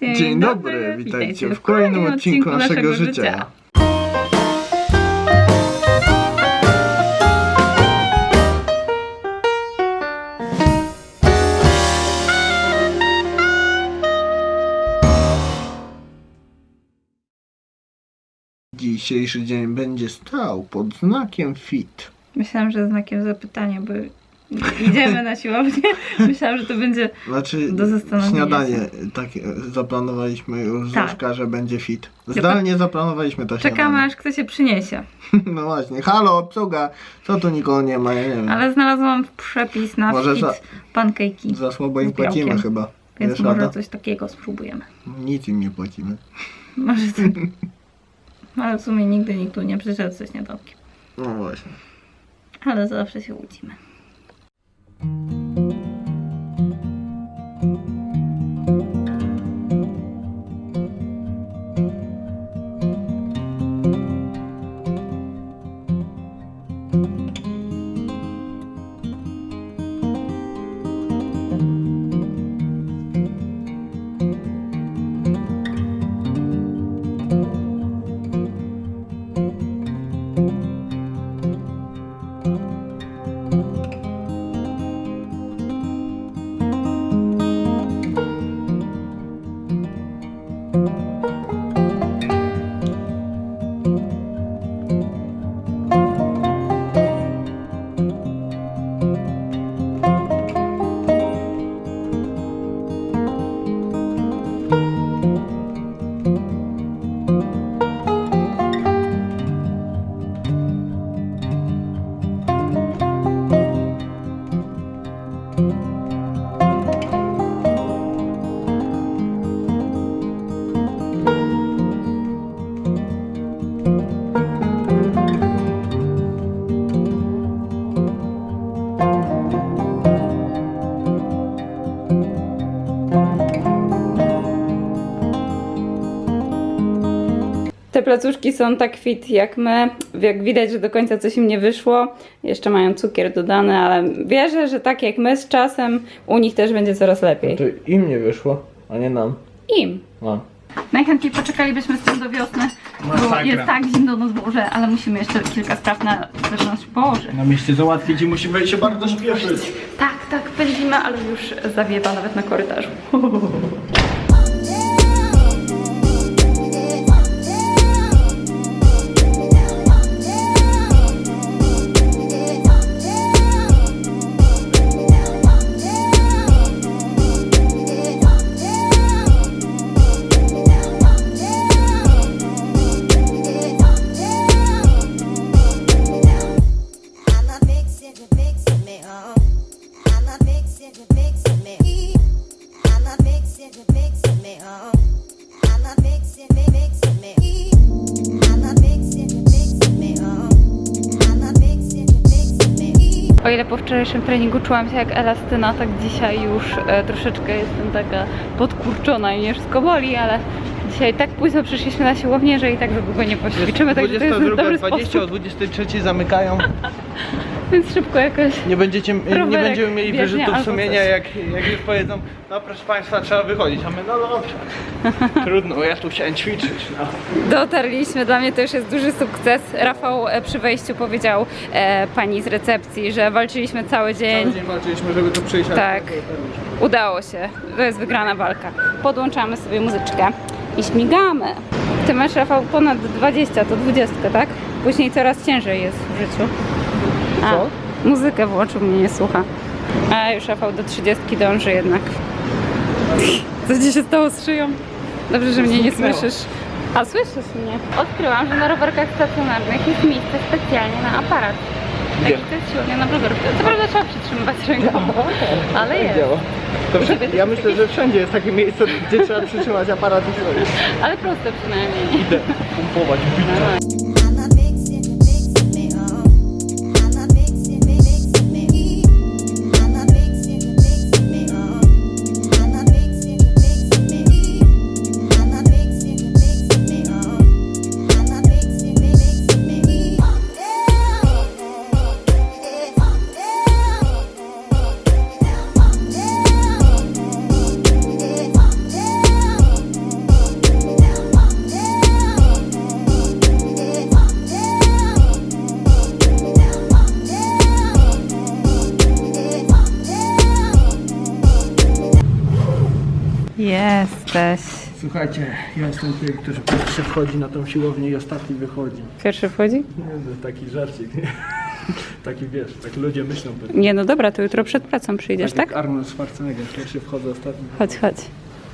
Dzień, dobry, witajcie w kolejnym odcinku naszego życia. Dzisiejszy dzień będzie stał pod znakiem fit. Myślałam, że znakiem zapytania, bo idziemy na siłownię. Myślałam, że to będzie. Znaczy, Do zastanowienia śniadanie takie zaplanowaliśmy już Tak. Zośka, że będzie fit. Zdalnie zaplanowaliśmy to Czekamy, śniadanie. aż kto się przyniesie. No właśnie, halo, obsługa, co tu nikogo nie ma, ja nie wiem. Ale znalazłam przepis na Może fit za- pancake'i. Za słabo im płacimy chyba. Więc Wiesz, może Ada? coś takiego spróbujemy. Nic im nie płacimy. Może tak. Ale w sumie nigdy nikt tu nie przyszedł ze śniadankiem. No właśnie. Ale zawsze się łudzimy. Thank you. Te placuszki są tak fit jak my. Jak widać, że do końca coś im nie wyszło. Jeszcze mają cukier dodany, ale wierzę, że tak jak my z czasem, u nich też będzie coraz lepiej. To im nie wyszło, a nie nam. Im. No. Najchętniej poczekalibyśmy z tym do wiosny, bo Masakra. jest tak zimno na dworze, ale musimy jeszcze kilka spraw na zewnątrz położyć. Na mieście załatwić i musimy się bardzo śpieszyć. Tak, tak, pędzimy, ale już zawiewa nawet na korytarzu. ile po wczorajszym treningu czułam się jak elastyna, tak dzisiaj już e, troszeczkę jestem taka podkurczona i nie wszystko boli, ale dzisiaj tak późno przyszliśmy na siłownię, że i tak za długo nie poćwiczymy, także to jest dobry 20 o sposób, 23 zamykają. więc szybko jakoś Nie, będziecie, nie będziemy mieli wyrzutów sumienia, jak, jak już powiedzą, no proszę Państwa, trzeba wychodzić. A my, no dobrze. Trudno, ja tu chciałem ćwiczyć. No. Dotarliśmy, dla mnie to już jest duży sukces. Rafał e, przy wejściu powiedział e, pani z recepcji, że walczyliśmy cały dzień. Cały dzień walczyliśmy, żeby tu przyjść. Tak. Udało się. To jest wygrana walka. Podłączamy sobie muzyczkę i śmigamy. Ty masz Rafał ponad 20, to 20, tak? Później coraz ciężej jest w życiu. A, Co? muzykę włączył, mnie nie słucha. A już Rafał do 30 dąży jednak. Co ci się stało z szyją? Dobrze, że mnie nie słyszysz. A słyszysz mnie? Odkryłam, że na rowerkach stacjonarnych jest miejsce specjalnie na aparat. Gdzie? Także to jest siłownia na rowerach. Co prawda trzeba przytrzymywać ręką, ale jest. Ja myślę, że wszędzie jest takie miejsce, gdzie trzeba przytrzymać aparat i sobie. Ale proste przynajmniej. Idę pompować. I'm Jesteś. Słuchajcie, ja jestem tym, który pierwszy wchodzi na tą siłownię i ostatni wychodzi. Pierwszy wchodzi? Nie no, taki żarcik, nie? Taki wiesz, tak ludzie myślą pewnie. Nie, no dobra, to jutro przed pracą przyjdziesz, tak? jak Arnold Schwarzenegger, pierwszy wchodzę, ostatni. Chodź, chodź.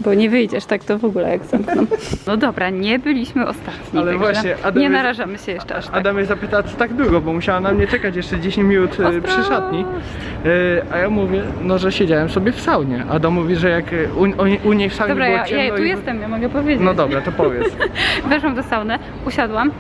Bo nie wyjdziesz tak to w ogóle jak zamkną. No dobra, nie byliśmy ostatni. Ale właśnie, Adam nie jest- narażamy się jeszcze aż tak. Adam mnie zapytała, co tak długo, bo musiała na mnie czekać jeszcze 10 minut e, przy szatni. E, A ja mówię, no że siedziałem sobie w saunie. Adam mówi, że jak e, u, u, u niej w saunie Dobra, było ja, ciemno ja tu i... jestem, ja mogę powiedzieć. No dobra, to powiedz. Weszłam do sauny, usiadłam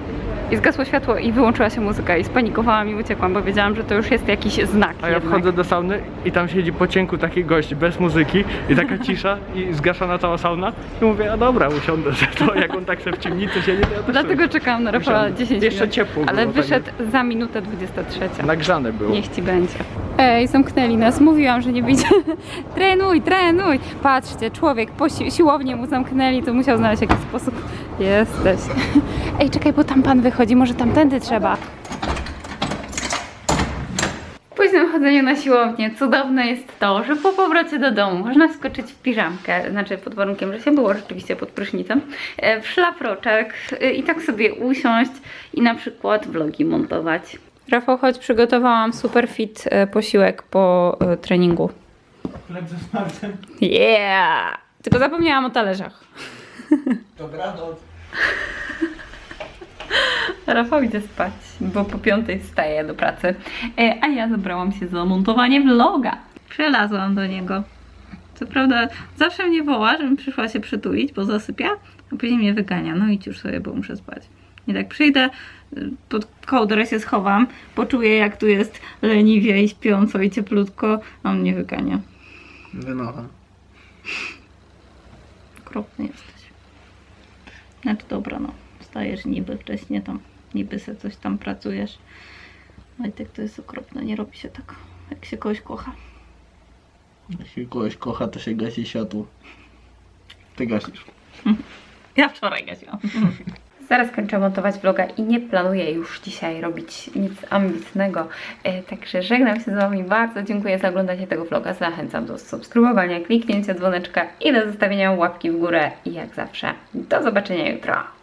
i zgasło światło i wyłączyła się muzyka i spanikowałam i uciekłam, bo wiedziałam, że to już jest jakiś znak A ja jednak. wchodzę do sauny i tam siedzi po cienku taki gość bez muzyki i taka cisza i zgaszona cała sauna i mówię, a dobra, usiądę, że to jak on tak sobie w ciemnicy siedzi, to ja też Dlatego sobie- czekałam na Rafała Usiądę. 10 Jeszcze minut. ciepło Ale było, wyszedł za minutę 23. Nagrzane było. Niech ci będzie. Ej, zamknęli nas. Mówiłam, że nie wyjdzie. trenuj, trenuj. Patrzcie, człowiek po si- siłownię mu zamknęli, to musiał znaleźć jakiś sposób. Jesteś. Ej, czekaj, bo tam pan wychodzi, może tamtędy trzeba. W późnym chodzeniu na siłownię cudowne jest to, że po powrocie do domu można skoczyć w piżamkę, znaczy pod warunkiem, że się było rzeczywiście pod prysznicem, e, w szlafroczek e, i tak sobie usiąść i na przykład vlogi montować. Rafał, choć przygotowałam super fit e, posiłek po e, treningu. Chleb ze smalcem. Yeah! Tylko zapomniałam o talerzach. Dobranoc. Rafał idzie spać, bo po piątej wstaje do pracy, e, a ja zabrałam się za montowanie vloga. Przelazłam do niego. Co prawda zawsze mnie woła, żebym przyszła się przytulić, bo zasypia, a później mnie wygania. No idź już sobie, bo muszę spać. I tak przyjdę, pod kołdrę się schowam, poczuję jak tu jest leniwie i śpiąco i cieplutko, a on mnie wygania. Wynocha. Okropny jesteś. Znaczy dobra, no. Wstajesz niby wcześniej tam, niby se coś tam pracujesz. Wojtek to jest okropne, nie robi się tak, jak się kogoś kocha. Jak się kogoś kocha, to się gasi światło. Ty gasisz. Ja wczoraj gasiłam. Zaraz kończę montować vloga i nie planuję już dzisiaj robić nic ambitnego. E, także żegnam się z Wami bardzo. Dziękuję za oglądanie tego vloga. Zachęcam do subskrybowania, kliknięcia dzwoneczka i do zostawienia łapki w górę. I jak zawsze, do zobaczenia jutro.